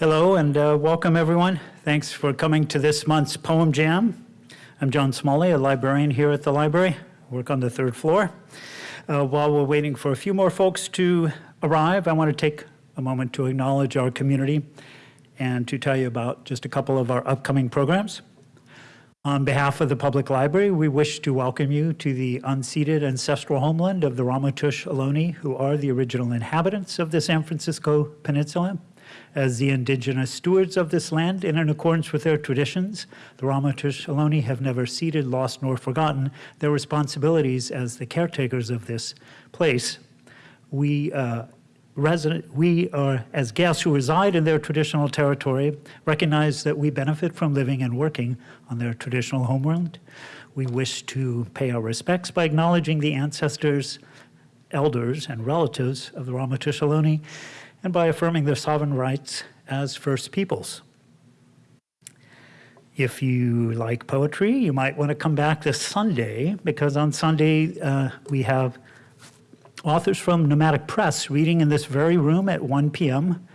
Hello and uh, welcome everyone. Thanks for coming to this month's Poem Jam. I'm John Smalley, a librarian here at the library. I work on the third floor. Uh, while we're waiting for a few more folks to arrive, I want to take a moment to acknowledge our community and to tell you about just a couple of our upcoming programs. On behalf of the Public Library, we wish to welcome you to the unceded ancestral homeland of the Ramaytush Ohlone, who are the original inhabitants of the San Francisco Peninsula. As the indigenous stewards of this land and in accordance with their traditions, the Ramaytush Ohlone have never ceded, lost, nor forgotten their responsibilities as the caretakers of this place. We uh, resident, we are, as guests who reside in their traditional territory, recognize that we benefit from living and working on their traditional homeland. We wish to pay our respects by acknowledging the ancestors, elders, and relatives of the Ramaytush Ohlone, and by affirming their sovereign rights as First Peoples. If you like poetry, you might want to come back this Sunday, because on Sunday uh, we have authors from Nomadic Press reading in this very room at 1 p.m.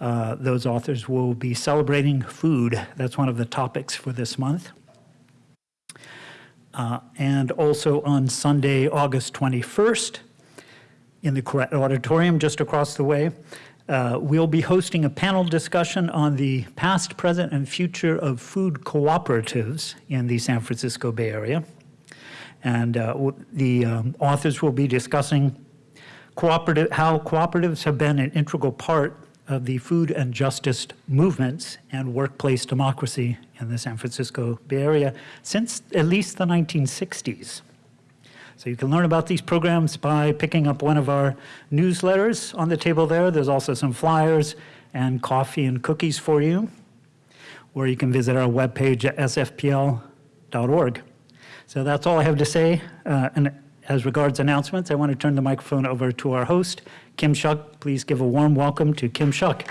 Uh, those authors will be celebrating food. That's one of the topics for this month. Uh, and also on Sunday, August 21st, in the Auditorium just across the way, uh, we'll be hosting a panel discussion on the past, present, and future of food cooperatives in the San Francisco Bay Area. And uh, the um, authors will be discussing cooperative, how cooperatives have been an integral part of the food and justice movements and workplace democracy in the San Francisco Bay Area since at least the 1960s. So you can learn about these programs by picking up one of our newsletters on the table there. There's also some flyers and coffee and cookies for you. Or you can visit our webpage at sfpl.org. So that's all I have to say. Uh, and as regards announcements, I want to turn the microphone over to our host, Kim Shuck. Please give a warm welcome to Kim Shuck.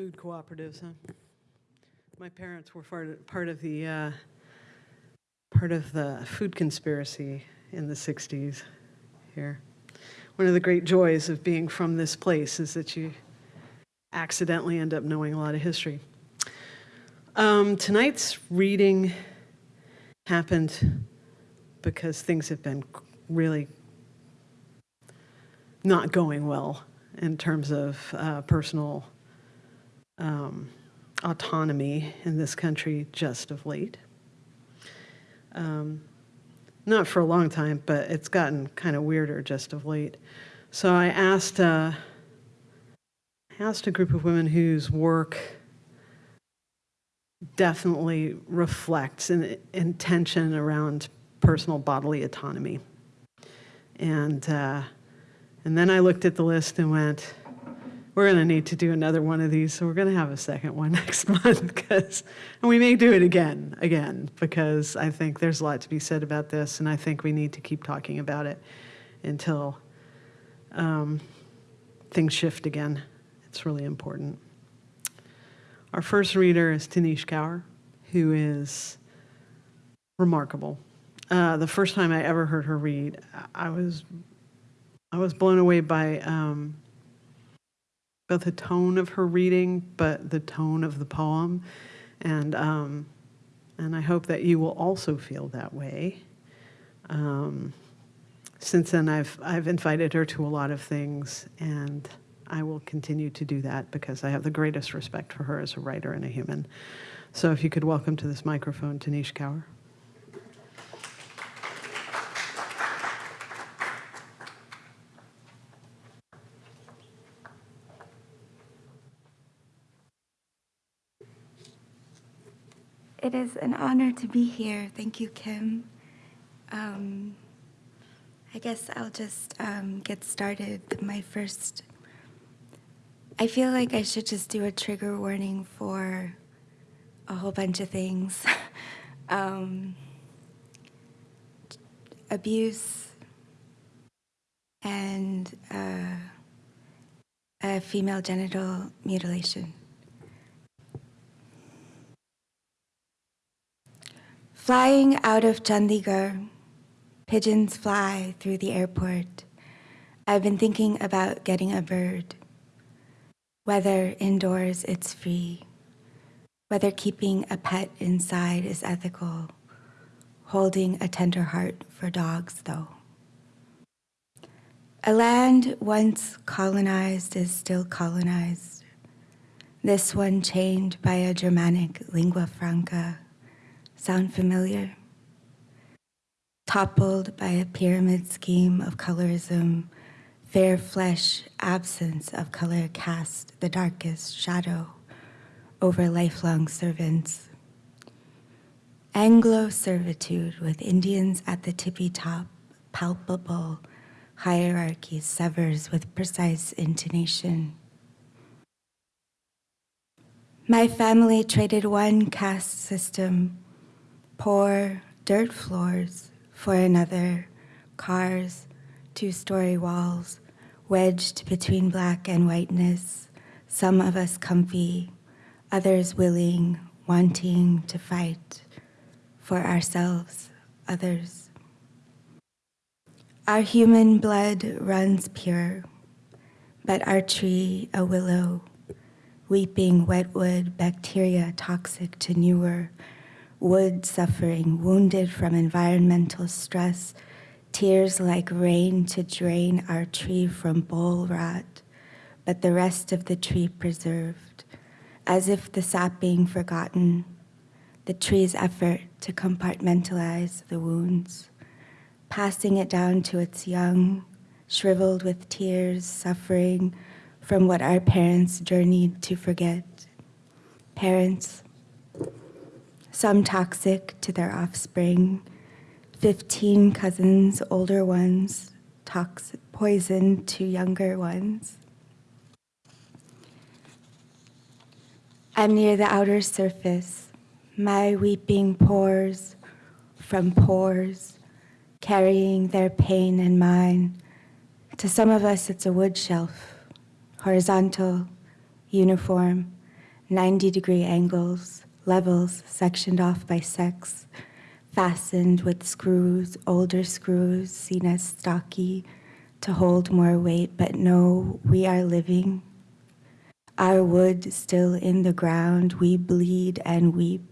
Food cooperatives, huh? My parents were part part of the uh, part of the food conspiracy in the 60s here one of the great joys of being from this place is that you accidentally end up knowing a lot of history. Um, tonight's reading happened because things have been really not going well in terms of uh, personal um, autonomy in this country just of late. Um, not for a long time, but it's gotten kind of weirder just of late. So I asked, uh, asked a group of women whose work definitely reflects an intention around personal bodily autonomy. And, uh, and then I looked at the list and went, we're going to need to do another one of these, so we're going to have a second one next month because, and we may do it again, again, because I think there's a lot to be said about this, and I think we need to keep talking about it until um, things shift again. It's really important. Our first reader is Tanish Kaur, who is remarkable. Uh, the first time I ever heard her read, I was I was blown away by um, both the tone of her reading, but the tone of the poem. And, um, and I hope that you will also feel that way. Um, since then, I've, I've invited her to a lot of things, and I will continue to do that because I have the greatest respect for her as a writer and a human. So if you could welcome to this microphone, Tanish Kaur. It is an honor to be here. Thank you, Kim. Um, I guess I'll just um, get started. My first, I feel like I should just do a trigger warning for a whole bunch of things. um, abuse and uh, female genital mutilation. Flying out of Chandigarh, pigeons fly through the airport. I've been thinking about getting a bird. Whether indoors it's free, whether keeping a pet inside is ethical, holding a tender heart for dogs, though. A land once colonized is still colonized. This one chained by a Germanic lingua franca. Sound familiar? Toppled by a pyramid scheme of colorism, fair flesh, absence of color cast the darkest shadow over lifelong servants. Anglo servitude with Indians at the tippy top, palpable hierarchy severs with precise intonation. My family traded one caste system, poor dirt floors, for another, cars, two story walls, wedged between black and whiteness, some of us comfy, others willing, wanting to fight for ourselves, others. Our human blood runs pure, but our tree, a willow, weeping wetwood, bacteria toxic to newer, wood suffering, wounded from environmental stress, tears like rain to drain our tree from bole rot, but the rest of the tree preserved, as if the sap being forgotten, the tree's effort to compartmentalize the wounds passing it down to its young, shriveled with tears, suffering from what our parents journeyed to forget. Parents, some toxic to their offspring, 15 cousins, older ones, toxic, poison to younger ones. I'm near the outer surface. My weeping pours from pores carrying their pain and mine. To some of us, it's a wood shelf, horizontal, uniform, 90 degree angles, levels sectioned off by sex, fastened with screws, older screws seen as stocky to hold more weight, but no, we are living. Our wood still in the ground, we bleed and weep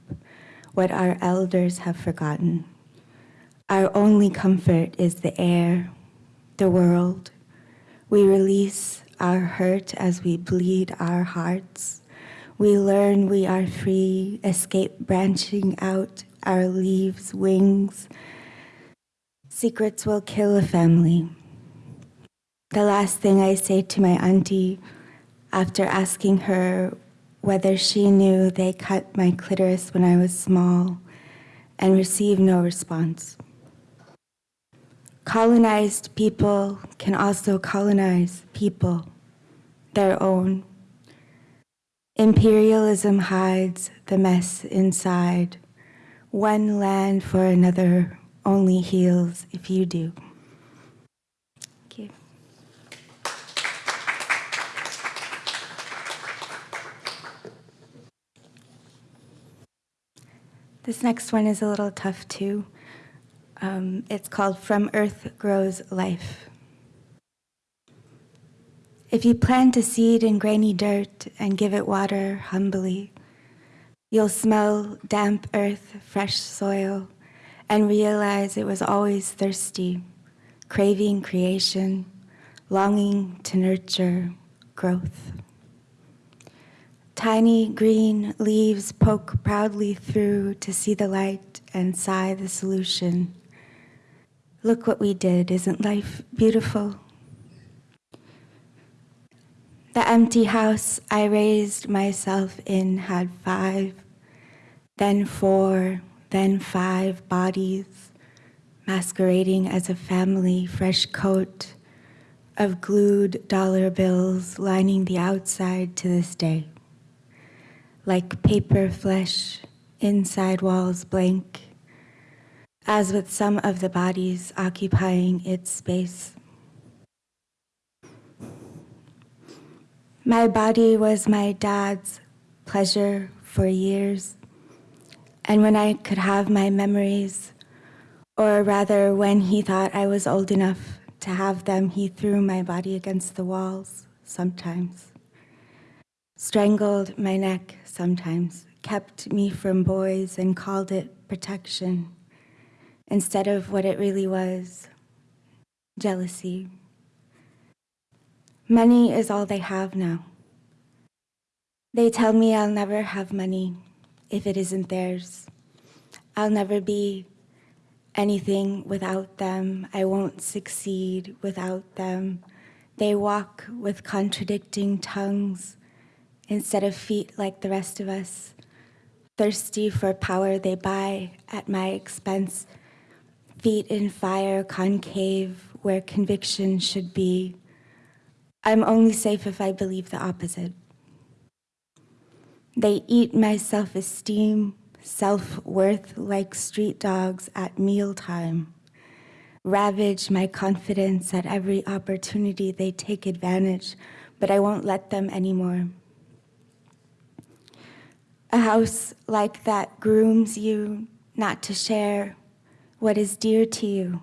what our elders have forgotten. Our only comfort is the air, the world. We release our hurt as we bleed our hearts. We learn we are free, escape branching out our leaves, wings. Secrets will kill a family. The last thing I say to my auntie after asking her whether she knew they cut my clitoris when I was small and received no response. Colonized people can also colonize people, their own. Imperialism hides the mess inside. One land for another only heals if you do. Thank you. This next one is a little tough too. Um, it's called From Earth Grows Life. If you plant a seed in grainy dirt and give it water humbly, you'll smell damp earth, fresh soil, and realize it was always thirsty, craving creation, longing to nurture growth. Tiny green leaves poke proudly through to see the light and sigh the solution. Look what we did. Isn't life beautiful? The empty house I raised myself in had five, then four, then five bodies, masquerading as a family, fresh coat of glued dollar bills lining the outside to this day. Like paper flesh, inside walls blank, as with some of the bodies occupying its space. My body was my dad's pleasure for years, And when I could have my memories, or rather, when he thought I was old enough to have them, he threw my body against the walls sometimes, strangled my neck sometimes, kept me from boys and called it protection instead of what it really was jealousy. Money is all they have now. They tell me I'll never have money if it isn't theirs. I'll never be anything without them. I won't succeed without them. They walk with contradicting tongues instead of feet like the rest of us. Thirsty for power, they buy at my expense. Feet in fire, concave, where conviction should be. I'm only safe if I believe the opposite. They eat my self esteem, self worth like street dogs at mealtime. Ravage my confidence at every opportunity they take advantage, but I won't let them anymore. A house like that grooms you not to share what is dear to you,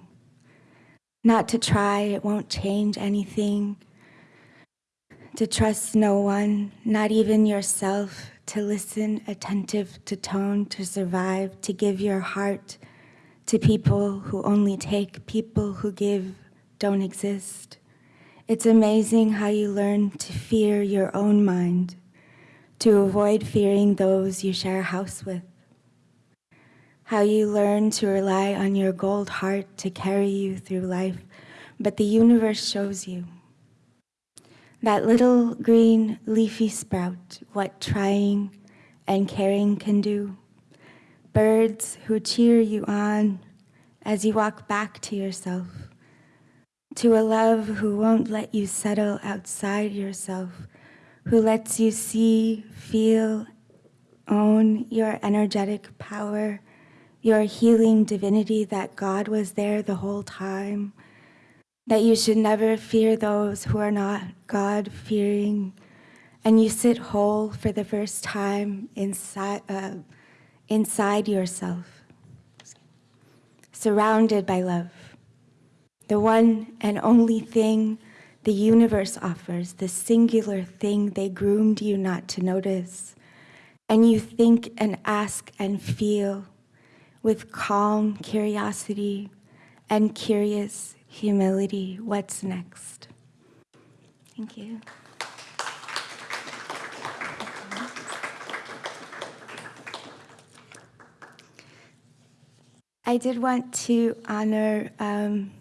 not to try, it won't change anything, to trust no one, not even yourself, to listen attentive to tone, to survive, to give your heart to people who only take, people who give don't exist. It's amazing how you learn to fear your own mind, to avoid fearing those you share a house with. How you learn to rely on your gold heart to carry you through life, but the universe shows you. That little green leafy sprout, what trying and caring can do. Birds who cheer you on as you walk back to yourself. To a love who won't let you settle outside yourself, who lets you see, feel, own your energetic power, your healing divinity that God was there the whole time that you should never fear those who are not God fearing, and you sit whole for the first time inside, uh, inside yourself, surrounded by love. The one and only thing the universe offers, the singular thing they groomed you not to notice. And you think and ask and feel with calm curiosity and curious humility, what's next? Thank you. I did want to honor um,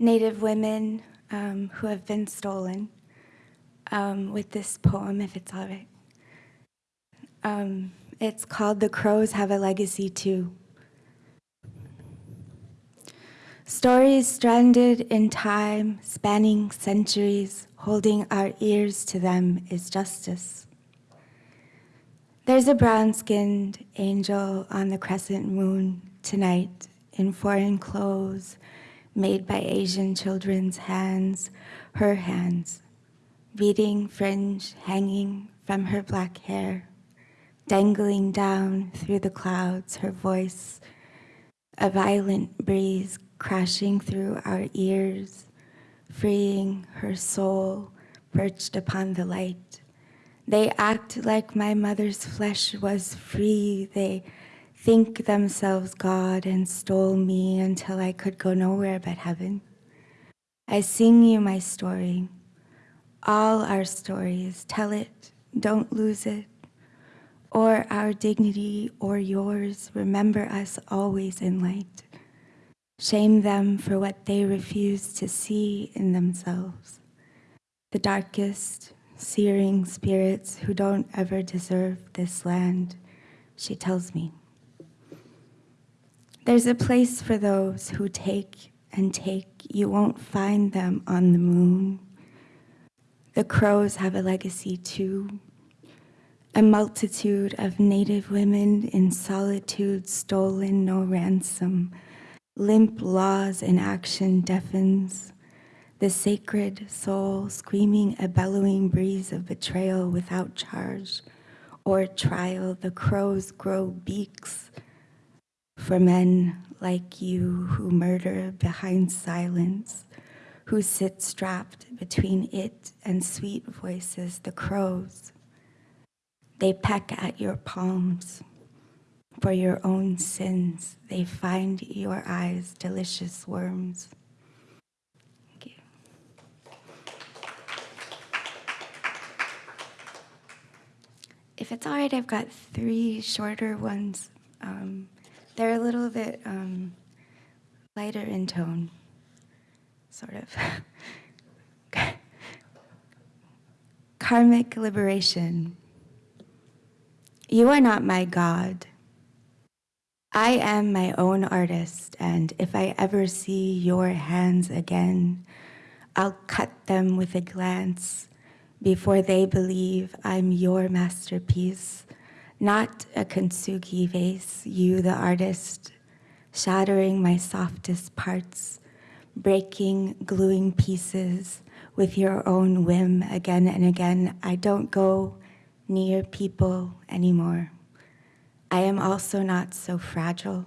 Native women um, who have been stolen um, with this poem, if it's all right. Um, it's called The Crows Have a Legacy Too. Stories stranded in time, spanning centuries, holding our ears to them is justice. There's a brown-skinned angel on the crescent moon tonight in foreign clothes made by Asian children's hands, her hands, beading fringe hanging from her black hair, dangling down through the clouds, her voice, a violent breeze crashing through our ears, freeing her soul perched upon the light. They act like my mother's flesh was free. They think themselves God and stole me until I could go nowhere but heaven. I sing you my story, all our stories. Tell it, don't lose it. Or our dignity or yours, remember us always in light. Shame them for what they refuse to see in themselves. The darkest, searing spirits who don't ever deserve this land, she tells me. There's a place for those who take and take. You won't find them on the moon. The crows have a legacy too. A multitude of native women in solitude stolen no ransom Limp laws in action deafens, the sacred soul screaming a bellowing breeze of betrayal without charge, or trial, the crows grow beaks for men like you who murder behind silence, who sit strapped between it and sweet voices, the crows. They peck at your palms. For your own sins, they find your eyes delicious worms. Thank you. If it's all right, I've got three shorter ones. Um, they're a little bit um, lighter in tone, sort of. Karmic liberation. You are not my God. I am my own artist, and if I ever see your hands again, I'll cut them with a glance before they believe I'm your masterpiece, not a kintsugi vase, you the artist, shattering my softest parts, breaking, gluing pieces with your own whim again and again. I don't go near people anymore. I am also not so fragile.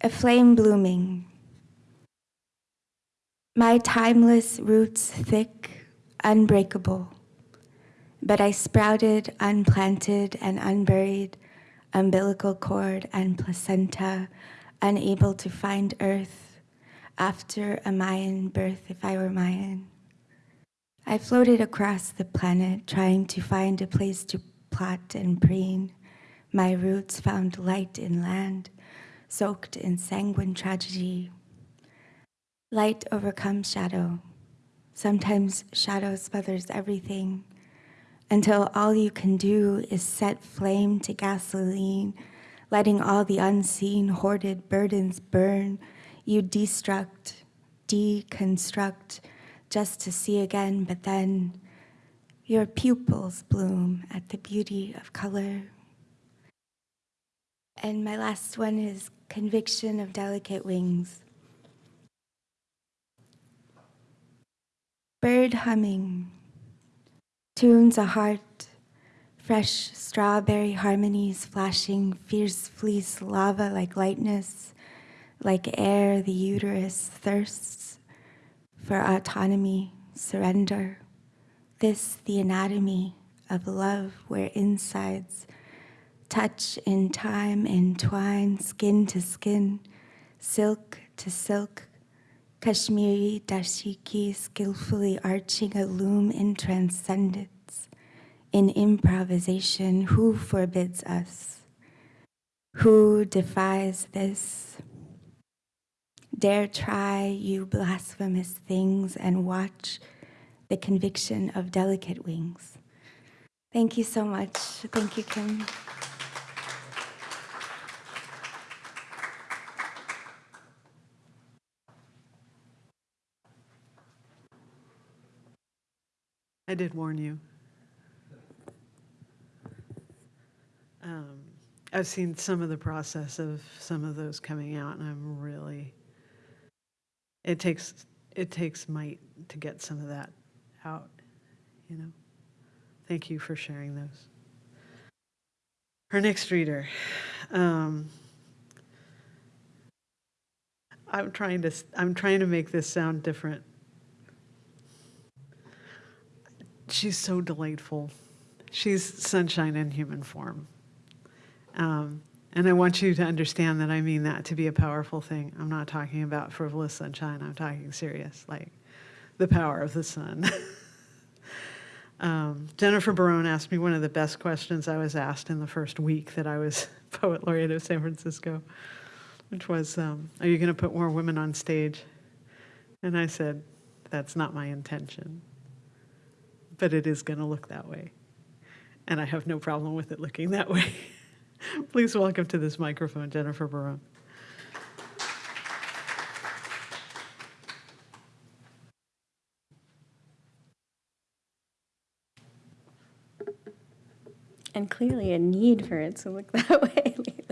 A flame blooming. My timeless roots thick, unbreakable. But I sprouted, unplanted, and unburied, umbilical cord and placenta, unable to find earth after a Mayan birth if I were Mayan. I floated across the planet trying to find a place to plot and preen. My roots found light in land, soaked in sanguine tragedy. Light overcomes shadow. Sometimes shadow smothers everything until all you can do is set flame to gasoline, letting all the unseen hoarded burdens burn. You destruct, deconstruct, just to see again, but then your pupils bloom at the beauty of color. And my last one is conviction of delicate wings. Bird humming, tunes a heart, fresh strawberry harmonies flashing, fierce fleece lava like lightness, like air the uterus thirsts for autonomy, surrender. This the anatomy of love where insides touch in time entwine, skin to skin, silk to silk, Kashmiri dashiki skillfully arching a loom in transcendence, in improvisation. Who forbids us? Who defies this? Dare try, you blasphemous things, and watch the conviction of delicate wings. Thank you so much. Thank you, Kim. I did warn you. Um, I've seen some of the process of some of those coming out, and I'm really. It takes it takes might to get some of that out, you know. Thank you for sharing those. Our next reader. Um, I'm trying to I'm trying to make this sound different. She's so delightful. She's sunshine in human form. Um, and I want you to understand that I mean that to be a powerful thing. I'm not talking about frivolous sunshine. I'm talking serious, like the power of the sun. um, Jennifer Barone asked me one of the best questions I was asked in the first week that I was poet laureate of San Francisco, which was, um, "Are you going to put more women on stage?" And I said, "That's not my intention." but it is going to look that way. And I have no problem with it looking that way. Please welcome to this microphone Jennifer Barone. and clearly a need for it to look that way lately.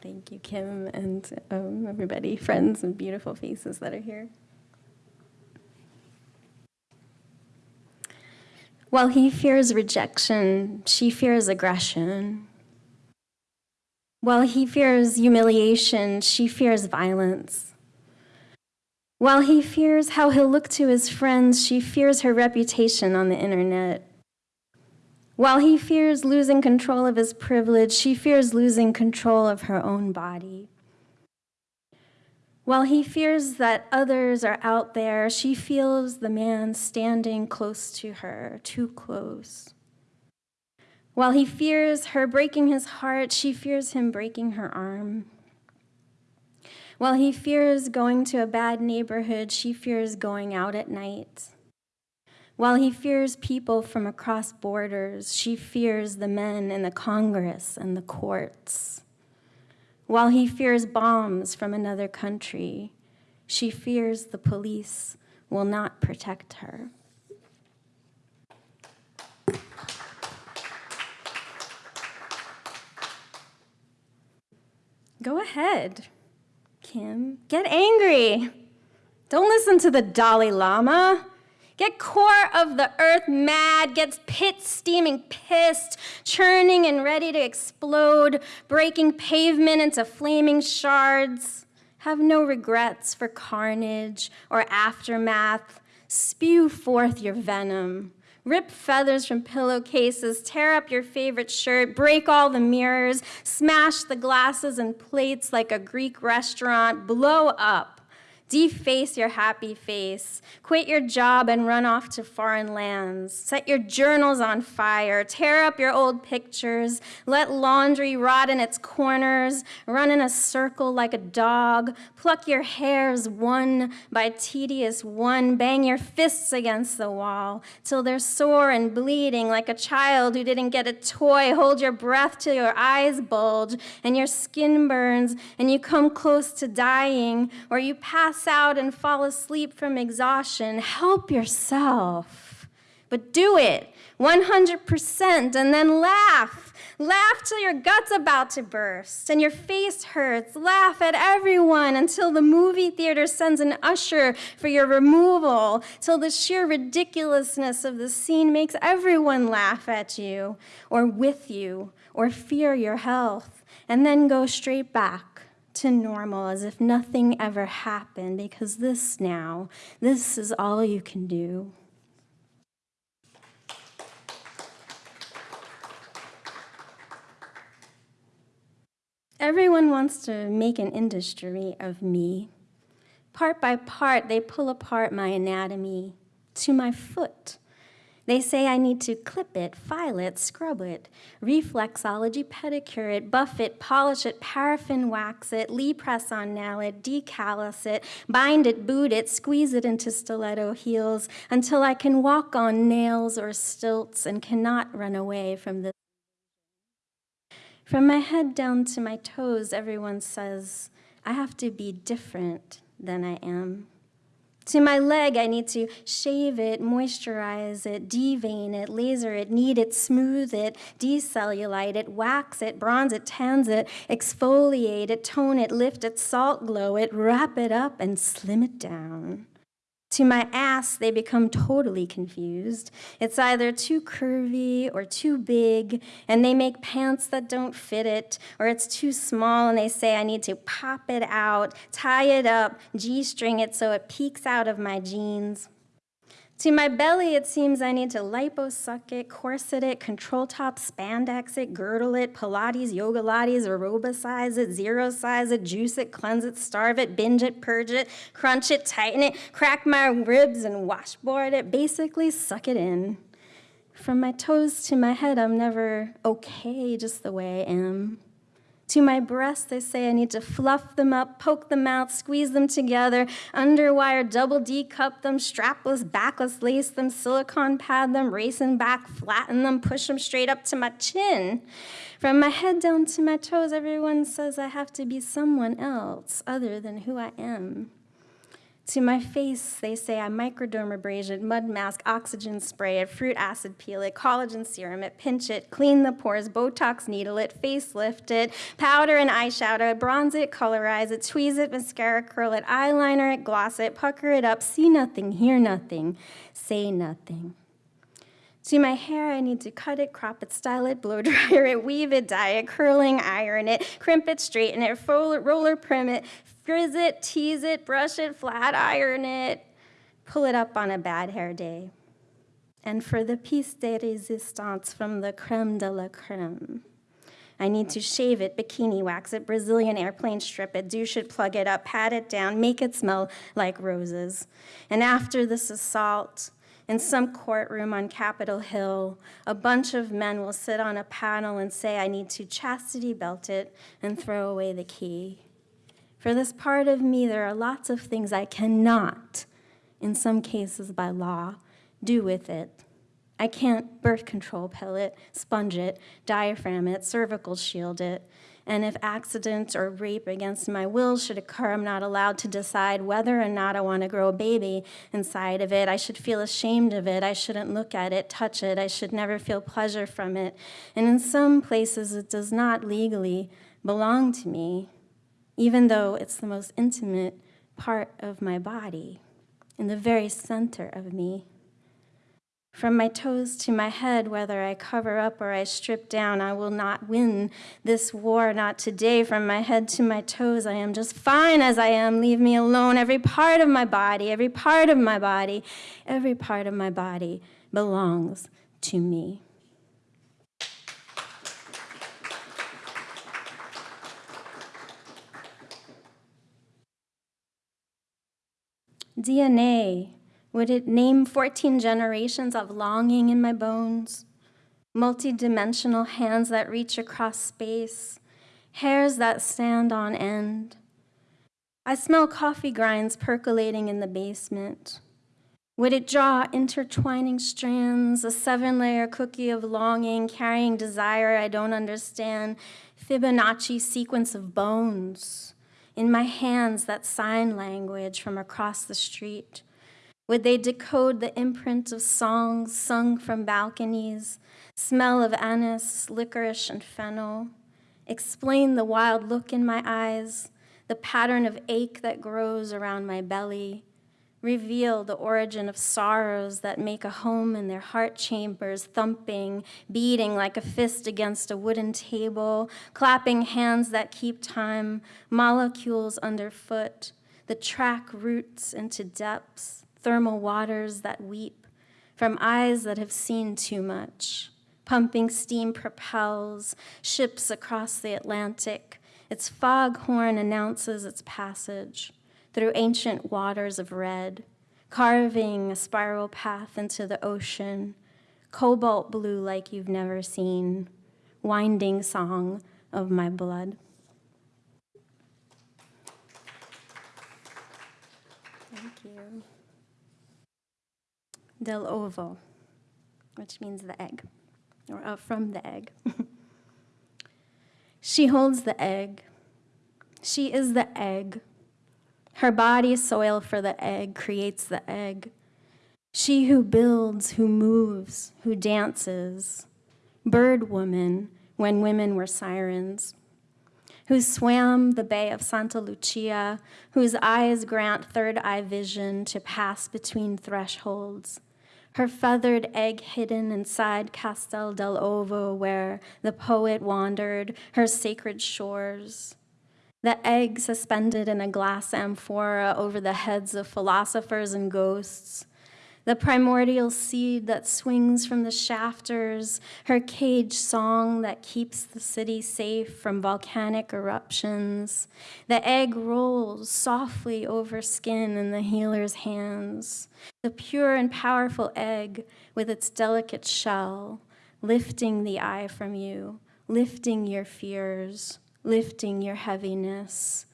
Thank you. Kim, and um, everybody, friends and beautiful faces that are here. While he fears rejection, she fears aggression. While he fears humiliation, she fears violence. While he fears how he'll look to his friends, she fears her reputation on the internet. While he fears losing control of his privilege, she fears losing control of her own body. While he fears that others are out there, she feels the man standing close to her, too close. While he fears her breaking his heart, she fears him breaking her arm. While he fears going to a bad neighborhood, she fears going out at night. While he fears people from across borders, she fears the men in the Congress and the courts. While he fears bombs from another country, she fears the police will not protect her. Go ahead, Kim. Get angry. Don't listen to the Dalai Lama. Get core of the earth mad, gets pit steaming pissed, churning and ready to explode, breaking pavement into flaming shards. Have no regrets for carnage or aftermath. Spew forth your venom. Rip feathers from pillowcases, tear up your favorite shirt, break all the mirrors, smash the glasses and plates like a Greek restaurant, blow up Deface your happy face. Quit your job and run off to foreign lands. Set your journals on fire. Tear up your old pictures. Let laundry rot in its corners. Run in a circle like a dog. Pluck your hairs one by tedious one. Bang your fists against the wall till they're sore and bleeding like a child who didn't get a toy. Hold your breath till your eyes bulge and your skin burns and you come close to dying or you pass pass out and fall asleep from exhaustion. Help yourself. But do it 100% and then laugh. Laugh till your gut's about to burst and your face hurts. Laugh at everyone until the movie theater sends an usher for your removal, till the sheer ridiculousness of the scene makes everyone laugh at you or with you or fear your health, and then go straight back to normal as if nothing ever happened because this now, this is all you can do. Everyone wants to make an industry of me. Part by part, they pull apart my anatomy to my foot they say I need to clip it, file it, scrub it, reflexology, pedicure it, buff it, polish it, paraffin wax it, Lee press on nail it, decallus it, bind it, boot it, squeeze it into stiletto heels until I can walk on nails or stilts and cannot run away from this. From my head down to my toes, everyone says, I have to be different than I am. To my leg, I need to shave it, moisturize it, devein it, laser it, knead it, smooth it, decellulite it, wax it, bronze it, tans it, exfoliate it, tone it, lift it, salt glow it, wrap it up, and slim it down. To my ass, they become totally confused. It's either too curvy or too big, and they make pants that don't fit it, or it's too small and they say I need to pop it out, tie it up, G string it so it peeks out of my jeans. To my belly, it seems I need to liposuck it, corset it, control top spandex it, girdle it, Pilates, yoga lattes, aerobicize it, zero size it, juice it, cleanse it, starve it, binge it, purge it, crunch it, tighten it, crack my ribs and washboard it, basically suck it in. From my toes to my head, I'm never okay just the way I am. To my breasts, they say I need to fluff them up, poke them out, squeeze them together, underwire, double D cup them, strapless, backless, lace them, silicone pad them, race racing back, flatten them, push them straight up to my chin. From my head down to my toes, everyone says I have to be someone else other than who I am. To my face, they say I microdermabrasion mud mask, oxygen spray it, fruit acid peel it, collagen serum it, pinch it, clean the pores, Botox needle it, facelift it, powder and eyeshadow bronze it, colorize it, tweeze it, mascara curl it, eyeliner it, gloss it, pucker it up, see nothing, hear nothing, say nothing. To my hair, I need to cut it, crop it, style it, blow dryer it, weave it, dye it, curling, iron it, crimp it, straighten it, roller, roller prim it, frizz it, tease it, brush it, flat iron it, pull it up on a bad hair day. And for the piece de resistance from the creme de la creme, I need to shave it, bikini wax it, Brazilian airplane strip it, douche it, plug it up, pat it down, make it smell like roses. And after this assault, in some courtroom on Capitol Hill, a bunch of men will sit on a panel and say, I need to chastity belt it and throw away the key. For this part of me, there are lots of things I cannot, in some cases by law, do with it. I can't birth control pill it, sponge it, diaphragm it, cervical shield it, and if accident or rape against my will should occur, I'm not allowed to decide whether or not I want to grow a baby inside of it. I should feel ashamed of it. I shouldn't look at it, touch it. I should never feel pleasure from it. And in some places, it does not legally belong to me, even though it's the most intimate part of my body, in the very center of me. From my toes to my head, whether I cover up or I strip down, I will not win this war, not today. From my head to my toes, I am just fine as I am. Leave me alone. Every part of my body, every part of my body, every part of my body belongs to me. DNA would it name 14 generations of longing in my bones? Multidimensional hands that reach across space, hairs that stand on end. I smell coffee grinds percolating in the basement. Would it draw intertwining strands, a seven layer cookie of longing, carrying desire I don't understand, Fibonacci sequence of bones? In my hands, that sign language from across the street. Would they decode the imprint of songs sung from balconies, smell of anise, licorice, and fennel? Explain the wild look in my eyes, the pattern of ache that grows around my belly? Reveal the origin of sorrows that make a home in their heart chambers, thumping, beating like a fist against a wooden table, clapping hands that keep time, molecules underfoot, the track roots into depths thermal waters that weep, from eyes that have seen too much. Pumping steam propels ships across the Atlantic. Its foghorn announces its passage through ancient waters of red, carving a spiral path into the ocean, cobalt blue like you've never seen, winding song of my blood. Thank you del ovo, which means the egg, or uh, from the egg. she holds the egg. She is the egg. Her body, soil for the egg, creates the egg. She who builds, who moves, who dances. Bird woman, when women were sirens. Who swam the bay of Santa Lucia, whose eyes grant third eye vision to pass between thresholds her feathered egg hidden inside Castel dell'Ovo, where the poet wandered, her sacred shores. The egg suspended in a glass amphora over the heads of philosophers and ghosts, the primordial seed that swings from the shafters, her cage song that keeps the city safe from volcanic eruptions. The egg rolls softly over skin in the healer's hands. The pure and powerful egg with its delicate shell, lifting the eye from you, lifting your fears, lifting your heaviness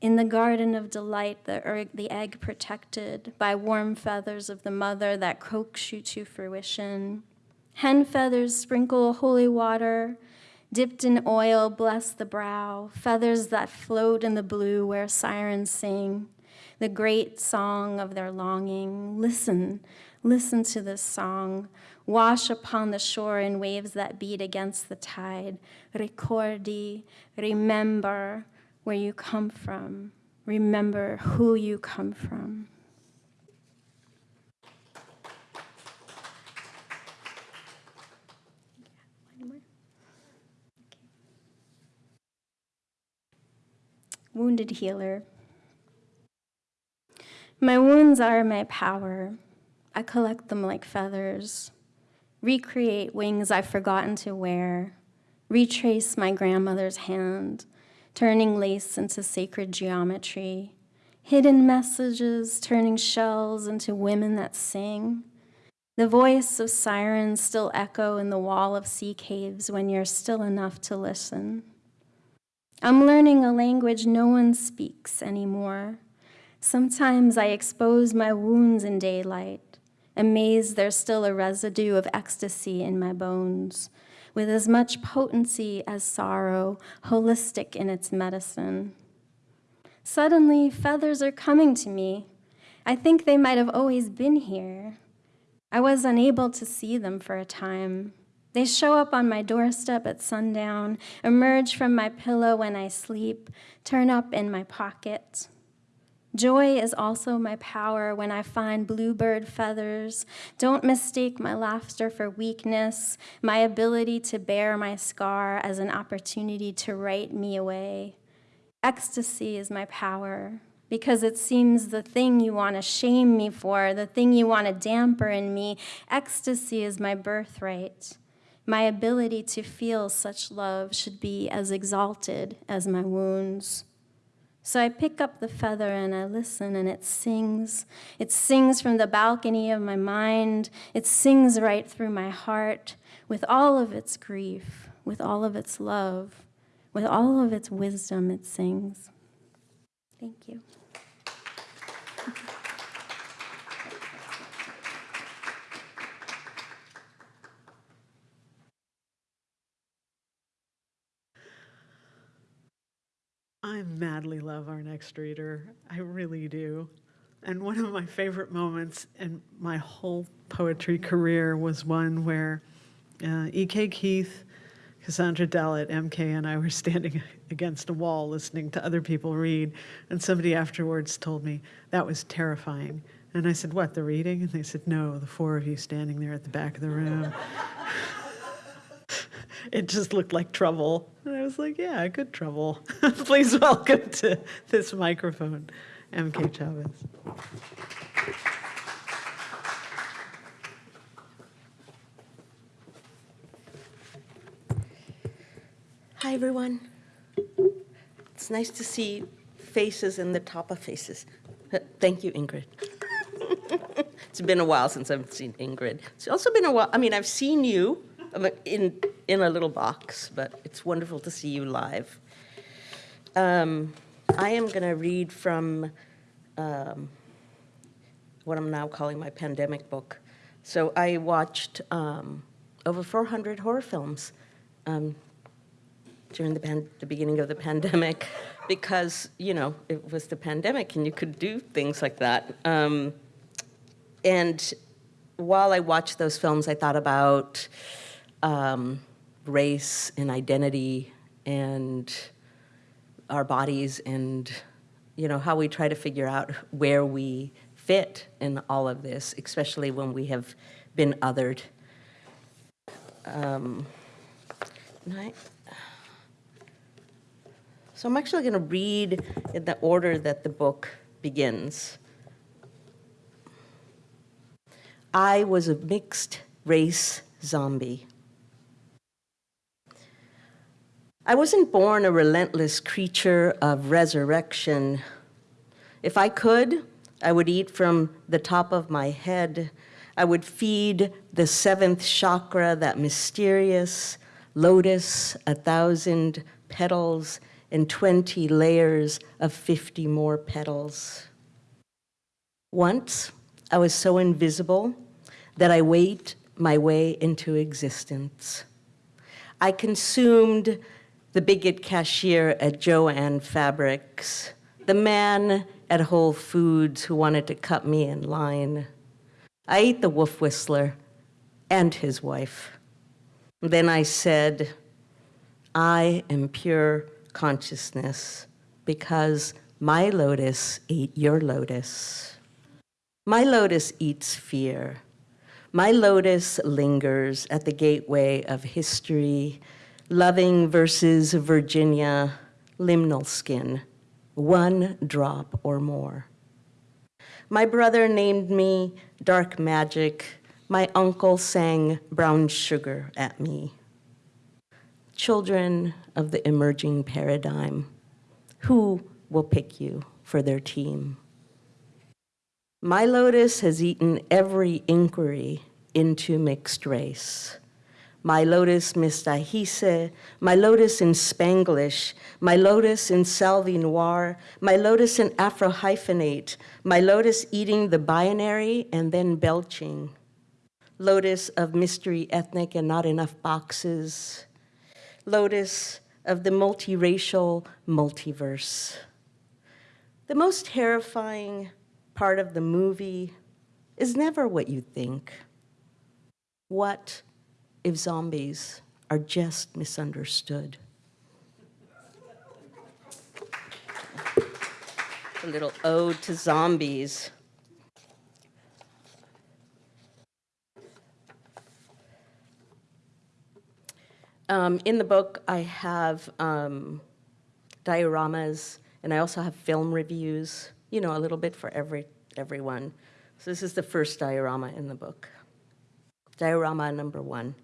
in the garden of delight, the, the egg protected by warm feathers of the mother that coax you to fruition. Hen feathers sprinkle holy water, dipped in oil, bless the brow, feathers that float in the blue where sirens sing. the great song of their longing. Listen, listen to this song. Wash upon the shore in waves that beat against the tide. Ricordi, remember where you come from. Remember who you come from. Wounded healer. My wounds are my power. I collect them like feathers, recreate wings I've forgotten to wear, retrace my grandmother's hand, turning lace into sacred geometry, hidden messages turning shells into women that sing. The voice of sirens still echo in the wall of sea caves when you're still enough to listen. I'm learning a language no one speaks anymore. Sometimes I expose my wounds in daylight, amazed there's still a residue of ecstasy in my bones, with as much potency as sorrow, holistic in its medicine. Suddenly, feathers are coming to me. I think they might have always been here. I was unable to see them for a time. They show up on my doorstep at sundown, emerge from my pillow when I sleep, turn up in my pocket. Joy is also my power when I find bluebird feathers. Don't mistake my laughter for weakness, my ability to bear my scar as an opportunity to write me away. Ecstasy is my power because it seems the thing you want to shame me for, the thing you want to damper in me. Ecstasy is my birthright. My ability to feel such love should be as exalted as my wounds. So I pick up the feather and I listen, and it sings. It sings from the balcony of my mind. It sings right through my heart with all of its grief, with all of its love, with all of its wisdom, it sings. Thank you. I madly love our next reader. I really do. And one of my favorite moments in my whole poetry career was one where uh, E.K. Keith, Cassandra Dallett, MK, and I were standing against a wall listening to other people read. And somebody afterwards told me that was terrifying. And I said, What, the reading? And they said, No, the four of you standing there at the back of the room. it just looked like trouble. And I was like, yeah, good trouble. Please welcome to this microphone, MK Chavez. Hi, everyone. It's nice to see faces in the top of faces. Uh, Thank you, Ingrid. it's been a while since I've seen Ingrid. It's also been a while. I mean, I've seen you um, in in a little box, but it's wonderful to see you live. Um, I am going to read from um, what I'm now calling my pandemic book. So I watched um, over 400 horror films um, during the, the beginning of the pandemic because, you know, it was the pandemic and you could do things like that. Um, and while I watched those films, I thought about um, race and identity and our bodies and, you know, how we try to figure out where we fit in all of this, especially when we have been othered. Um, I- so I'm actually going to read in the order that the book begins. I was a mixed race zombie. I wasn't born a relentless creature of resurrection. If I could, I would eat from the top of my head. I would feed the seventh chakra, that mysterious lotus, a thousand petals and 20 layers of 50 more petals. Once, I was so invisible that I wait my way into existence. I consumed the bigot cashier at Jo-Ann Fabrics, the man at Whole Foods who wanted to cut me in line. I ate the wolf whistler and his wife. Then I said, I am pure consciousness because my lotus ate your lotus. My lotus eats fear. My lotus lingers at the gateway of history, loving versus Virginia, liminal skin, one drop or more. My brother named me dark magic. My uncle sang brown sugar at me. Children of the emerging paradigm, who will pick you for their team? My lotus has eaten every inquiry into mixed race. My lotus mestizaje, my lotus in Spanglish, my lotus in Salvi Noir, my lotus in Afro hyphenate, my lotus eating the binary and then belching. Lotus of mystery ethnic and not enough boxes. Lotus of the multiracial multiverse. The most terrifying part of the movie is never what you think. What if zombies are just misunderstood? A little ode to zombies. Um, in the book, I have um, dioramas, and I also have film reviews, you know, a little bit for every, everyone. So this is the first diorama in the book. Diorama number one.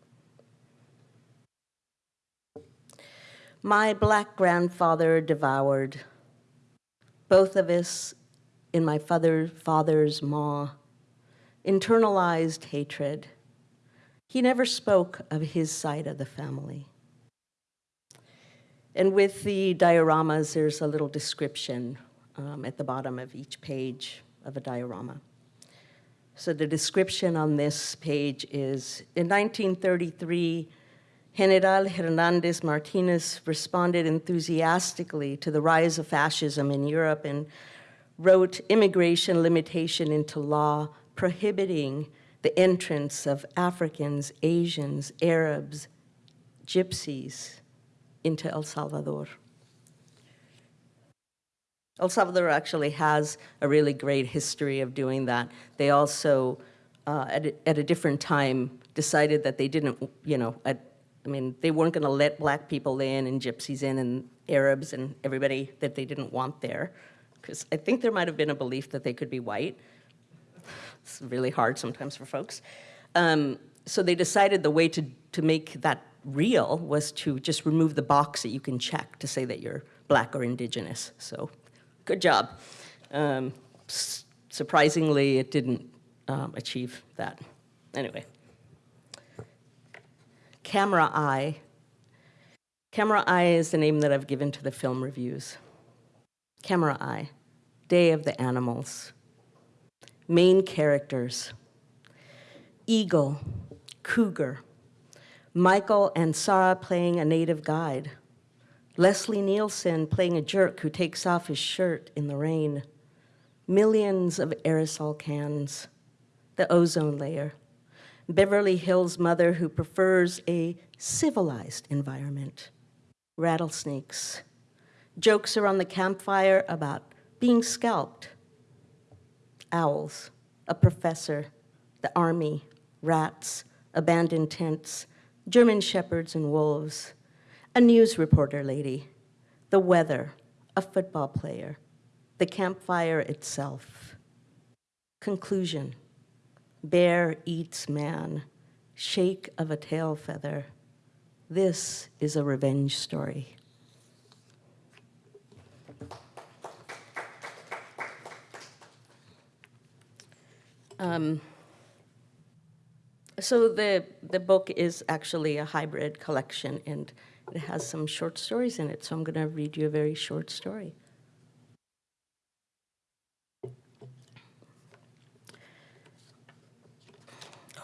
My black grandfather devoured both of us in my father, father's maw, internalized hatred. He never spoke of his side of the family. And with the dioramas, there's a little description um, at the bottom of each page of a diorama. So the description on this page is, in 1933, General Hernandez Martinez responded enthusiastically to the rise of fascism in Europe and wrote immigration limitation into law prohibiting the entrance of Africans, Asians, Arabs, Gypsies into El Salvador. El Salvador actually has a really great history of doing that. They also, uh, at, a, at a different time, decided that they didn't, you know, at, I mean, they weren't going to let black people in and gypsies in and Arabs and everybody that they didn't want there. Because I think there might have been a belief that they could be white. It's really hard sometimes for folks. Um, so they decided the way to, to make that real was to just remove the box that you can check to say that you're black or indigenous. So good job. Um, surprisingly, it didn't um, achieve that. Anyway. Camera Eye. Camera Eye is the name that I've given to the film reviews. Camera Eye, Day of the Animals. Main characters, Eagle, Cougar, Michael Ansara playing a native guide, Leslie Nielsen playing a jerk who takes off his shirt in the rain, millions of aerosol cans, the ozone layer, Beverly Hills mother who prefers a civilized environment, rattlesnakes, jokes around the campfire about being scalped, owls, a professor, the army, rats, abandoned tents, German shepherds and wolves, a news reporter lady, the weather, a football player, the campfire itself. Conclusion, bear eats man, shake of a tail feather. This is a revenge story. Um, so the, the book is actually a hybrid collection and it has some short stories in it. So I'm going to read you a very short story.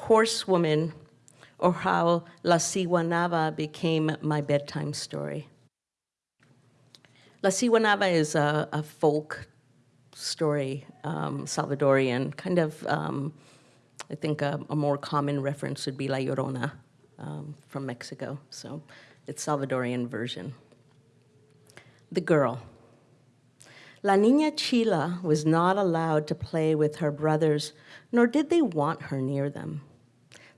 Horsewoman, or how La Siguanaba became my bedtime story. La Siguanaba is a, a folk story, um, Salvadorian, kind of, um, I think a, a more common reference would be La Llorona um, from Mexico. So it's Salvadorian version. The girl. La Niña Chila was not allowed to play with her brothers, nor did they want her near them.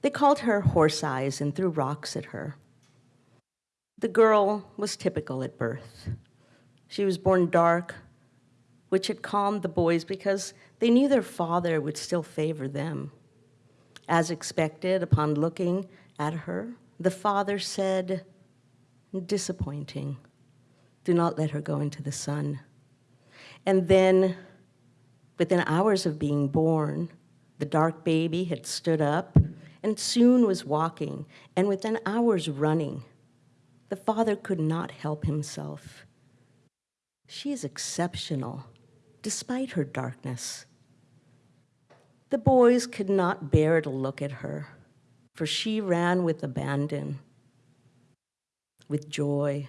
They called her horse eyes and threw rocks at her. The girl was typical at birth. She was born dark, which had calmed the boys because they knew their father would still favor them. As expected, upon looking at her, the father said, disappointing, do not let her go into the sun. And then, within hours of being born, the dark baby had stood up and soon was walking, and within hours running. The father could not help himself. She is exceptional, despite her darkness. The boys could not bear to look at her, for she ran with abandon, with joy,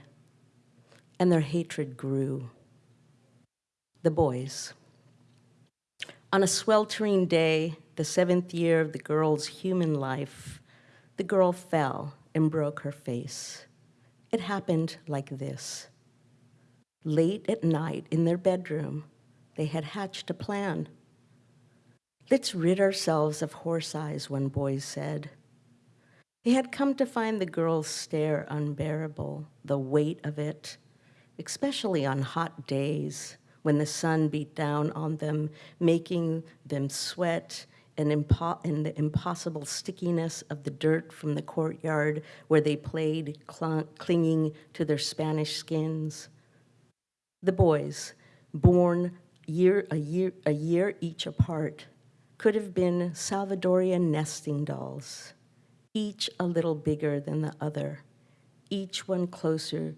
and their hatred grew. The boys. On a sweltering day, the seventh year of the girl's human life, the girl fell and broke her face. It happened like this. Late at night in their bedroom, they had hatched a plan. Let's rid ourselves of horse eyes, one boy said. They had come to find the girl's stare unbearable, the weight of it, especially on hot days when the sun beat down on them, making them sweat and, and the impossible stickiness of the dirt from the courtyard where they played, cl clinging to their Spanish skins. The boys, born year, a, year, a year each apart, could have been Salvadorian nesting dolls, each a little bigger than the other, each one closer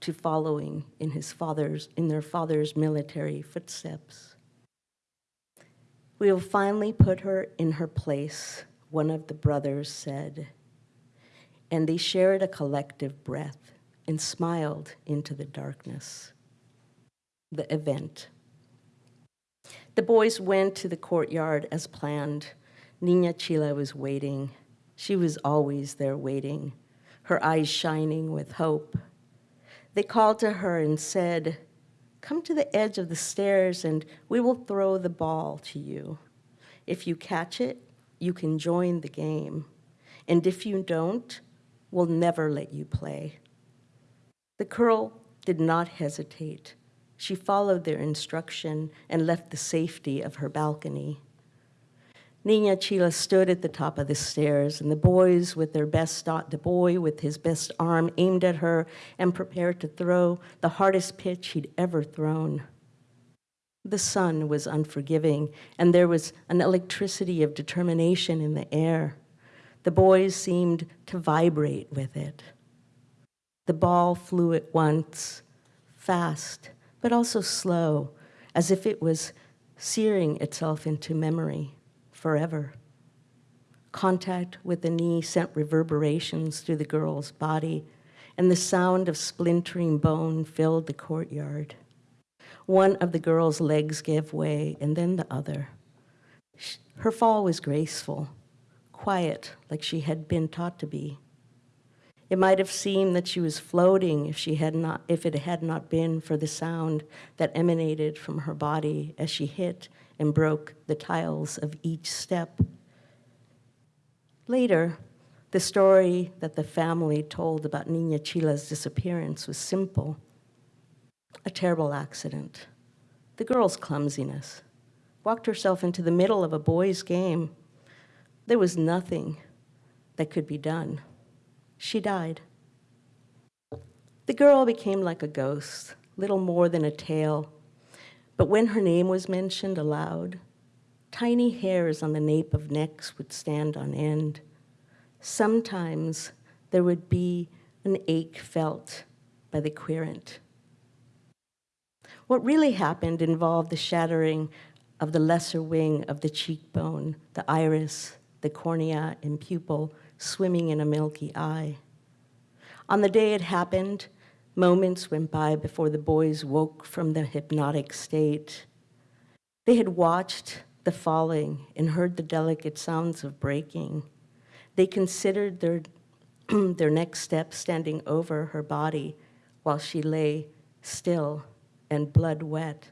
to following in his father's in their father's military footsteps. We will finally put her in her place, one of the brothers said. And they shared a collective breath and smiled into the darkness. The event. The boys went to the courtyard as planned. Nina Chila was waiting. She was always there waiting, her eyes shining with hope. They called to her and said, Come to the edge of the stairs and we will throw the ball to you. If you catch it, you can join the game. And if you don't, we'll never let you play. The girl did not hesitate. She followed their instruction and left the safety of her balcony. Nina Chila stood at the top of the stairs, and the boys with their best the boy with his best arm aimed at her and prepared to throw the hardest pitch he'd ever thrown. The sun was unforgiving, and there was an electricity of determination in the air. The boys seemed to vibrate with it. The ball flew at once, fast, but also slow, as if it was searing itself into memory forever. Contact with the knee sent reverberations through the girl's body, and the sound of splintering bone filled the courtyard. One of the girl's legs gave way, and then the other. Her fall was graceful, quiet, like she had been taught to be. It might have seemed that she was floating if, she had not, if it had not been for the sound that emanated from her body as she hit and broke the tiles of each step. Later, the story that the family told about Nina Chila's disappearance was simple. A terrible accident. The girl's clumsiness. Walked herself into the middle of a boys' game. There was nothing that could be done. She died. The girl became like a ghost, little more than a tale but when her name was mentioned aloud, tiny hairs on the nape of necks would stand on end. Sometimes there would be an ache felt by the querent. What really happened involved the shattering of the lesser wing of the cheekbone, the iris, the cornea and pupil swimming in a milky eye. On the day it happened, Moments went by before the boys woke from the hypnotic state. They had watched the falling and heard the delicate sounds of breaking. They considered their, their next step standing over her body while she lay still and blood wet.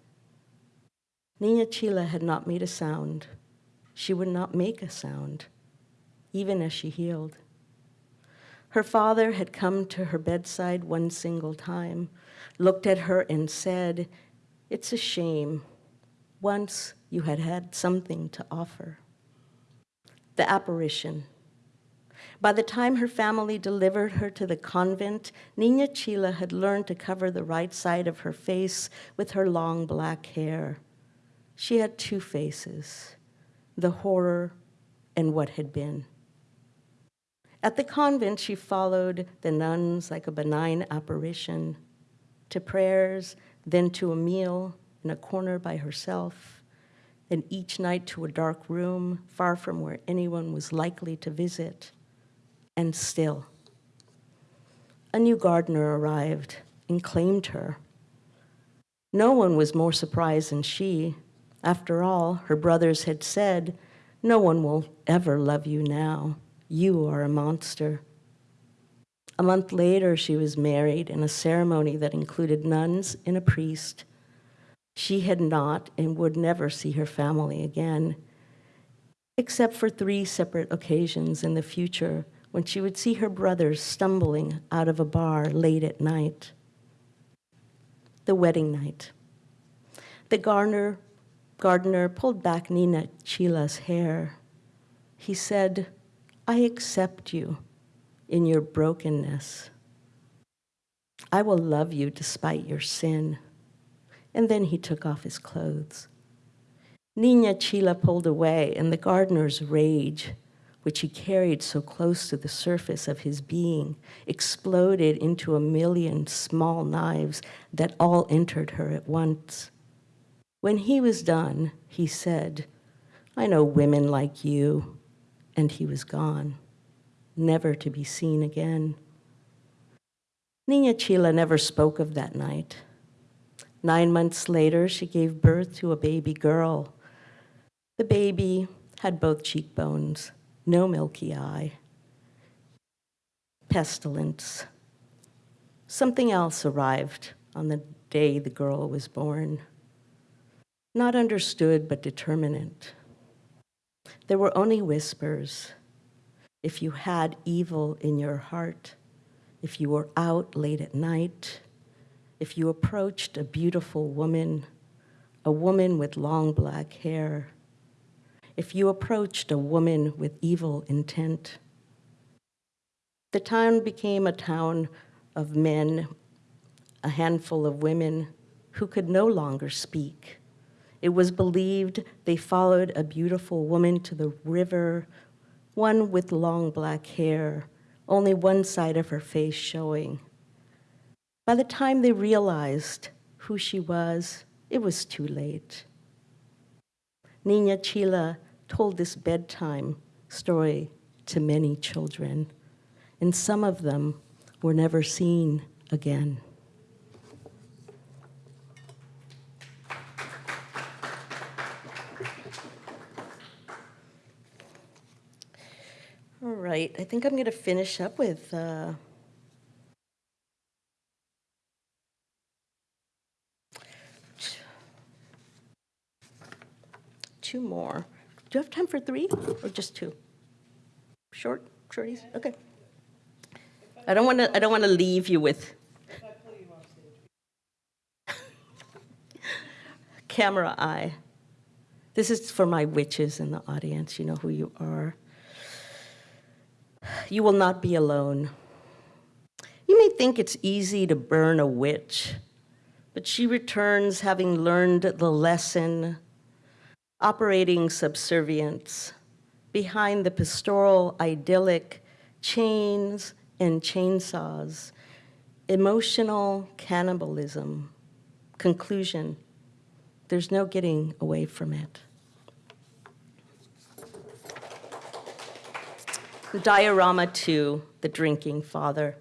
Nina Chila had not made a sound. She would not make a sound, even as she healed. Her father had come to her bedside one single time, looked at her and said, It's a shame. Once you had had something to offer. The apparition. By the time her family delivered her to the convent, Nina Chila had learned to cover the right side of her face with her long black hair. She had two faces the horror and what had been. At the convent, she followed the nuns like a benign apparition to prayers, then to a meal in a corner by herself, then each night to a dark room far from where anyone was likely to visit. And still, a new gardener arrived and claimed her. No one was more surprised than she. After all, her brothers had said, No one will ever love you now. You are a monster. A month later, she was married in a ceremony that included nuns and a priest. She had not and would never see her family again, except for three separate occasions in the future when she would see her brothers stumbling out of a bar late at night. The wedding night. The gardener, gardener pulled back Nina Chila's hair. He said, I accept you in your brokenness. I will love you despite your sin. And then he took off his clothes. Nina Chila pulled away, and the gardener's rage, which he carried so close to the surface of his being, exploded into a million small knives that all entered her at once. When he was done, he said, I know women like you and he was gone, never to be seen again. Nina Chila never spoke of that night. Nine months later, she gave birth to a baby girl. The baby had both cheekbones, no milky eye, pestilence. Something else arrived on the day the girl was born. Not understood, but determinate. There were only whispers. If you had evil in your heart, if you were out late at night, if you approached a beautiful woman, a woman with long black hair, if you approached a woman with evil intent. The town became a town of men, a handful of women who could no longer speak it was believed they followed a beautiful woman to the river, one with long black hair, only one side of her face showing. By the time they realized who she was, it was too late. Nina Chila told this bedtime story to many children, and some of them were never seen again. All right, I think I'm going to finish up with uh, two more. Do you have time for three or just two? Short, shorties? Okay. I don't want to. I don't want to leave you with. Camera eye. This is for my witches in the audience. You know who you are. You will not be alone. You may think it's easy to burn a witch, but she returns having learned the lesson, operating subservience behind the pastoral idyllic chains and chainsaws, emotional cannibalism. Conclusion there's no getting away from it. Diorama 2, The Drinking Father.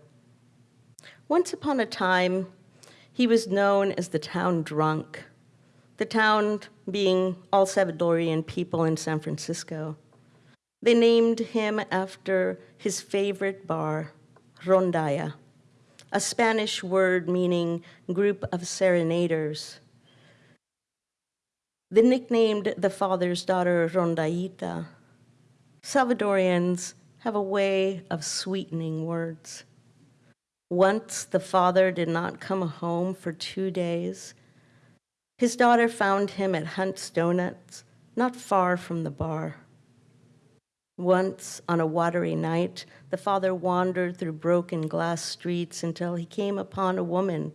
Once upon a time, he was known as the town drunk, the town being all Salvadorian people in San Francisco. They named him after his favorite bar, Rondalla, a Spanish word meaning group of serenaders. They nicknamed the father's daughter Rondallita. Salvadorians have a way of sweetening words. Once the father did not come home for two days. His daughter found him at Hunt's Donuts, not far from the bar. Once, on a watery night, the father wandered through broken glass streets until he came upon a woman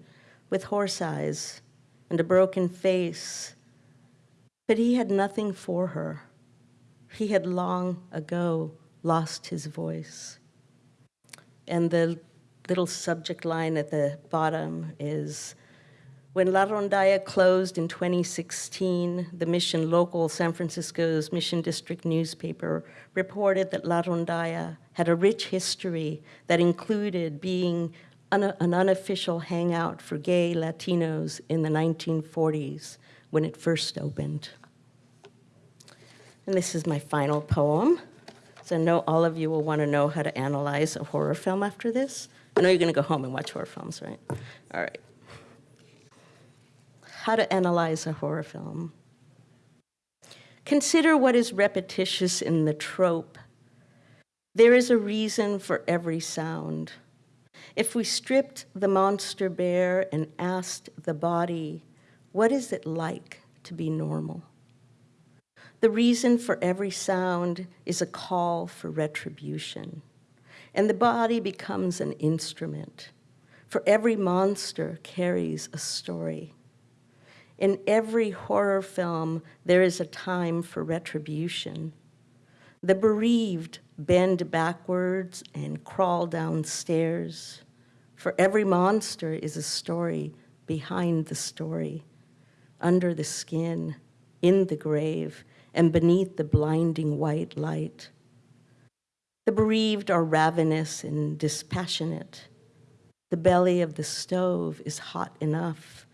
with horse eyes and a broken face. But he had nothing for her. He had long ago lost his voice. And the little subject line at the bottom is when La Rondalla closed in 2016, the Mission Local, San Francisco's Mission District newspaper, reported that La Rondalla had a rich history that included being an, an unofficial hangout for gay Latinos in the 1940s when it first opened. And this is my final poem. So I know all of you will want to know how to analyze a horror film after this. I know you're going to go home and watch horror films, right? All right. How to analyze a horror film. Consider what is repetitious in the trope. There is a reason for every sound. If we stripped the monster bare and asked the body, what is it like to be normal? The reason for every sound is a call for retribution, and the body becomes an instrument. For every monster carries a story. In every horror film, there is a time for retribution. The bereaved bend backwards and crawl downstairs. For every monster is a story behind the story, under the skin, in the grave, and beneath the blinding white light. The bereaved are ravenous and dispassionate. The belly of the stove is hot enough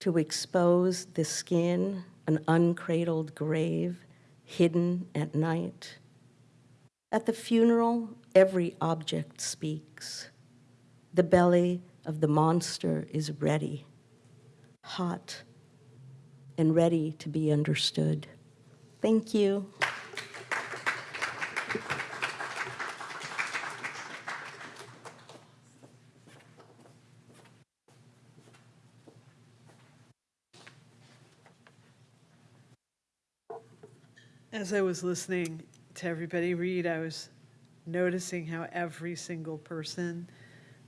to expose the skin, an uncradled grave hidden at night. At the funeral, every object speaks. The belly of the monster is ready, hot, and ready to be understood. Thank you. As I was listening to everybody read, I was noticing how every single person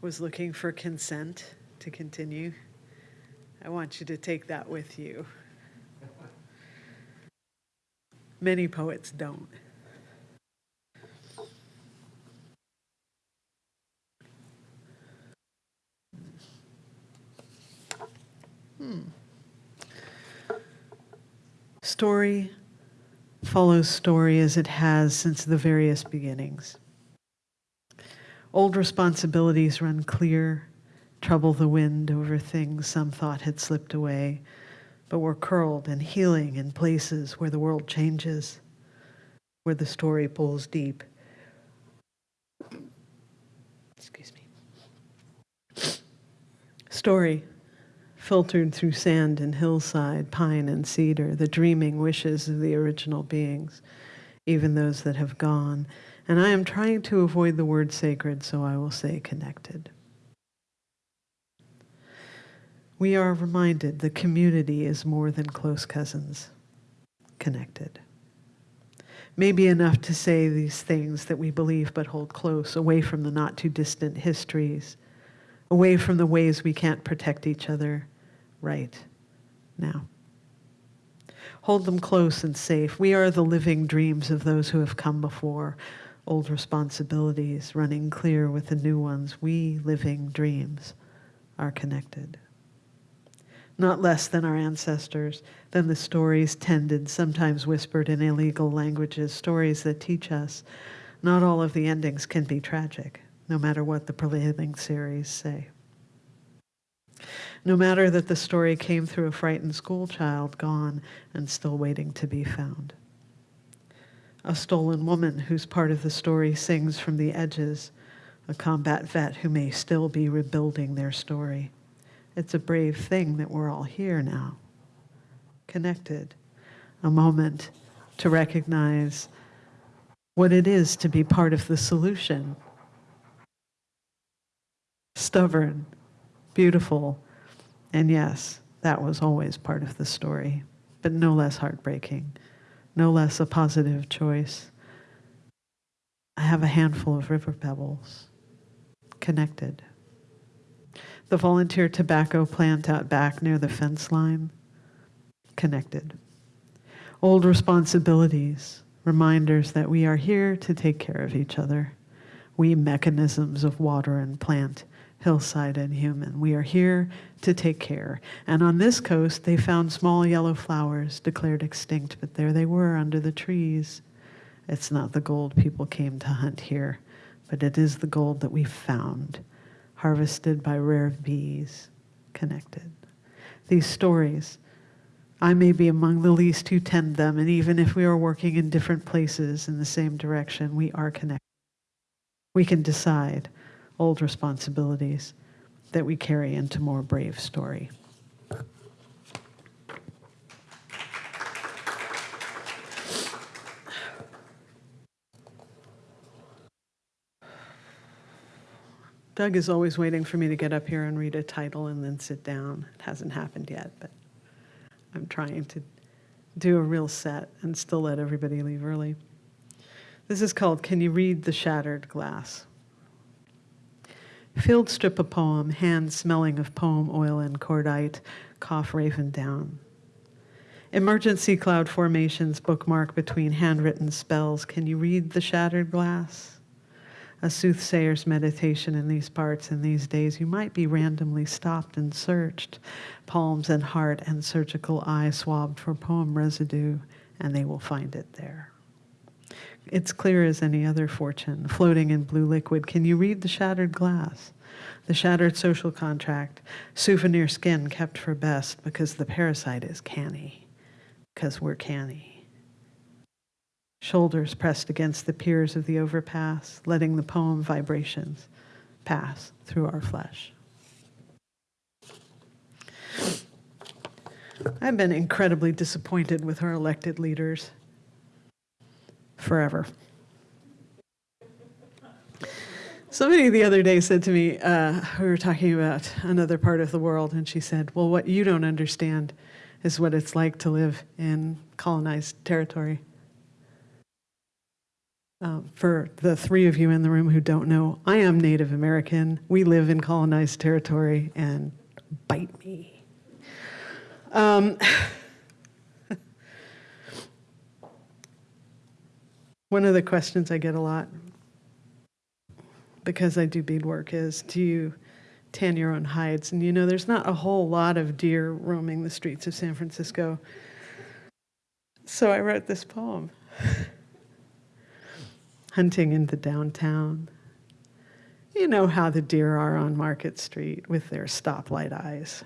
was looking for consent to continue. I want you to take that with you. Many poets don't. Hmm. Story follows story as it has since the various beginnings. Old responsibilities run clear, trouble the wind over things some thought had slipped away, but were curled and healing in places where the world changes, where the story pulls deep. Excuse me. Story filtered through sand and hillside, pine and cedar, the dreaming wishes of the original beings, even those that have gone. And I am trying to avoid the word sacred, so I will say connected. We are reminded the community is more than close cousins, connected. Maybe enough to say these things that we believe but hold close, away from the not too distant histories, away from the ways we can't protect each other, right now. Hold them close and safe. We are the living dreams of those who have come before, old responsibilities running clear with the new ones. We living dreams are connected. Not less than our ancestors, than the stories tended, sometimes whispered in illegal languages, stories that teach us not all of the endings can be tragic. no matter what the prevailing series say. No matter that the story came through a frightened schoolchild gone and still waiting to be found. A stolen woman whose part of the story sings from the edges, a combat vet who may still be rebuilding their story. It's a brave thing that we're all here now, connected, a moment to recognize what it is to be part of the solution. Stubborn, beautiful, and yes, that was always part of the story, but no less heartbreaking, no less a positive choice. I have a handful of river pebbles, connected. The volunteer tobacco plant out back near the fence line, connected. Old responsibilities, reminders that we are here to take care of each other. We mechanisms of water and plant, hillside and human. We are here to take care. And on this coast, they found small yellow flowers declared extinct, but there they were under the trees. It's not the gold people came to hunt here, but it is the gold that we found, harvested by rare bees, connected. These stories, I may be among the least who tend them, and even if we are working in different places in the same direction, we are connected. We can decide old responsibilities that we carry into more brave story. Doug is always waiting for me to get up here and read a title and then sit down. It hasn't happened yet, but I'm trying to do a real set and still let everybody leave early. This is called Can You Read the Shattered Glass? Field strip a poem, hand smelling of poem oil and cordite, cough raven down. Emergency cloud formations bookmark between handwritten spells. Can you read the shattered glass? A soothsayer's meditation in these parts in these days. You might be randomly stopped and searched, palms and heart and surgical eye swabbed for poem residue, and they will find it there. It's clear as any other fortune, floating in blue liquid. Can you read the shattered glass? The shattered social contract, souvenir skin kept for best because the parasite is canny, because we're canny. Shoulders pressed against the piers of the overpass, letting the poem vibrations pass through our flesh. I've been incredibly disappointed with our elected leaders forever. Somebody the other day said to me, uh, we were talking about another part of the world, and she said, Well, what you don't understand is what it's like to live in colonized territory. Uh, for the three of you in the room who don't know, I am Native American. We live in colonized territory, and bite me. Um, One of the questions I get a lot, because I do beadwork, is do you tan your own hides? And you know, there's not a whole lot of deer roaming the streets of San Francisco. So I wrote this poem Hunting in the downtown. You know how the deer are on Market Street with their stoplight eyes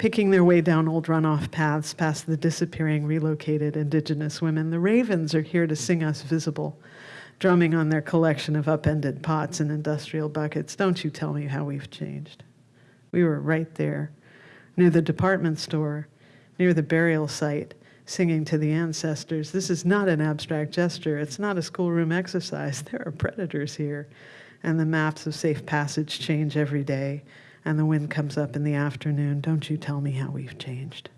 picking their way down old runoff paths past the disappearing relocated indigenous women. The ravens are here to sing us visible, drumming on their collection of upended pots and industrial buckets. Don't you tell me how we've changed. We were right there, near the department store, near the burial site, singing to the ancestors. This is not an abstract gesture. It's not a schoolroom exercise. There are predators here, and the maps of safe passage change every day and the wind comes up in the afternoon, don't you tell me how we've changed.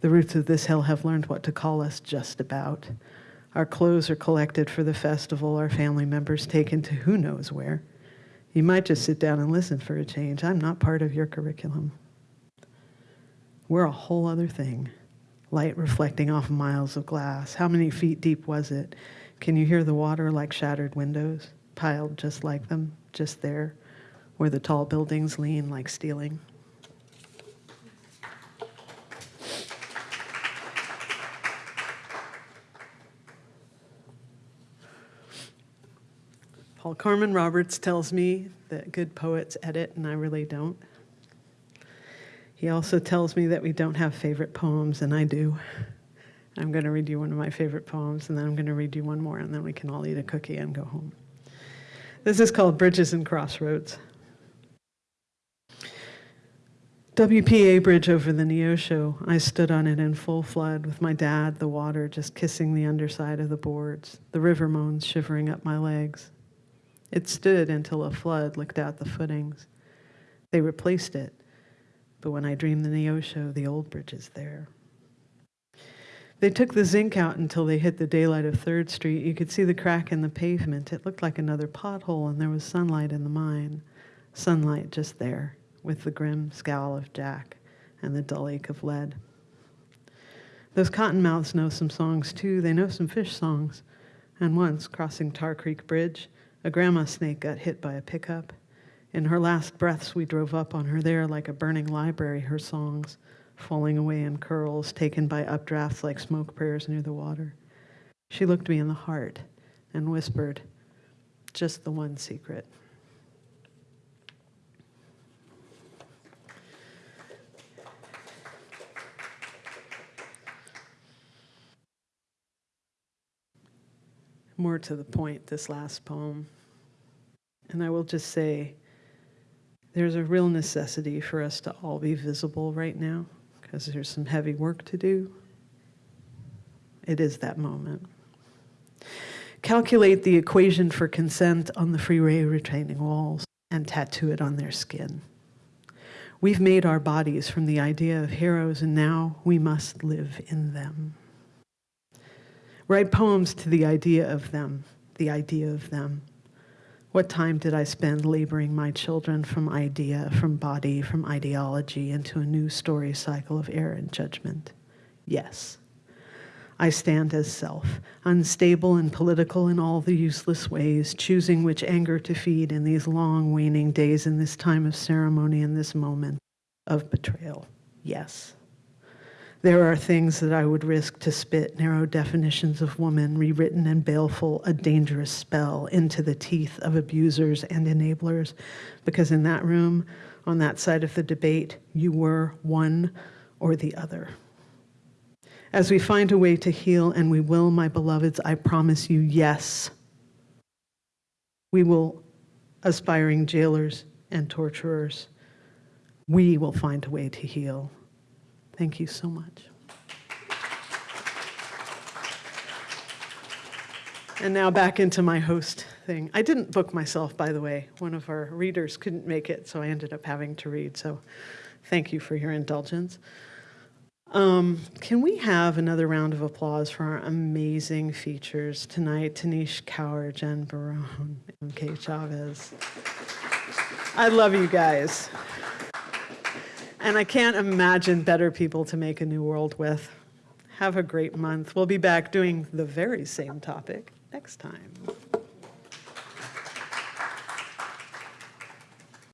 The roots of this hill have learned what to call us just about. Our clothes are collected for the festival, our family members taken to who knows where. You might just sit down and listen for a change. I'm not part of your curriculum. We're a whole other thing. Light reflecting off miles of glass. How many feet deep was it? Can you hear the water like shattered windows, piled just like them, just there? where the tall buildings lean like stealing. Paul Corman Roberts tells me that good poets edit, and I really don't. He also tells me that we don't have favorite poems, and I do. I'm going to read you one of my favorite poems, and then I'm going to read you one more, and then we can all eat a cookie and go home. This is called Bridges and Crossroads. WPA bridge over the Neosho. I stood on it in full flood with my dad, the water just kissing the underside of the boards, the river moans shivering up my legs. It stood until a flood licked out the footings. They replaced it, but when I dream the Neosho, the old bridge is there. They took the zinc out until they hit the daylight of 3rd Street. You could see the crack in the pavement. It looked like another pothole, and there was sunlight in the mine. Sunlight just there, with the grim scowl of Jack and the dull ache of lead. Those cottonmouths know some songs too. They know some fish songs. And once, crossing Tar Creek Bridge, a grandma snake got hit by a pickup. In her last breaths, we drove up on her there like a burning library, her songs falling away in curls, taken by updrafts like smoke prayers near the water. She looked me in the heart and whispered, just the one secret. More to the point, this last poem. And I will just say, there's a real necessity for us to all be visible right now because there's some heavy work to do. It is that moment. Calculate the equation for consent on the freeway retaining walls and tattoo it on their skin. We've made our bodies from the idea of heroes, and now we must live in them. Write poems to the idea of them, the idea of them. What time did I spend laboring my children from idea, from body, from ideology into a new story cycle of error and judgment? Yes. I stand as self, unstable and political in all the useless ways, choosing which anger to feed in these long waning days, in this time of ceremony, in this moment of betrayal. Yes. There are things that I would risk to spit narrow definitions of woman, rewritten and baleful, a dangerous spell into the teeth of abusers and enablers. Because in that room, on that side of the debate, you were one or the other. As we find a way to heal, and we will, my beloveds, I promise you, yes, we will, aspiring jailers and torturers, we will find a way to heal. Thank you so much. And now back into my host thing. I didn't book myself, by the way. One of our readers couldn't make it, so I ended up having to read. So thank you for your indulgence. Um, can we have another round of applause for our amazing features tonight? Tanish Kaur, Jen Barone, MK Chavez. I love you guys. And I can't imagine better people to make a new world with. Have a great month. We'll be back doing the very same topic next time.